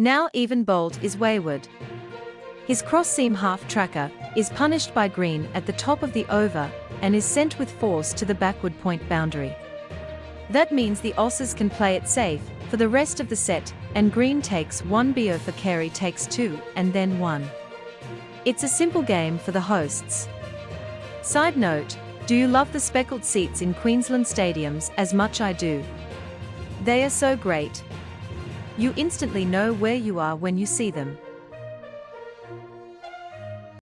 Now even Boult is wayward. His cross-seam half-tracker is punished by Green at the top of the over and is sent with force to the backward point boundary. That means the Aussies can play it safe for the rest of the set and Green takes 1 BO for Carey takes 2 and then 1. It's a simple game for the hosts. Side note, do you love the speckled seats in Queensland stadiums as much I do? They are so great. You instantly know where you are when you see them.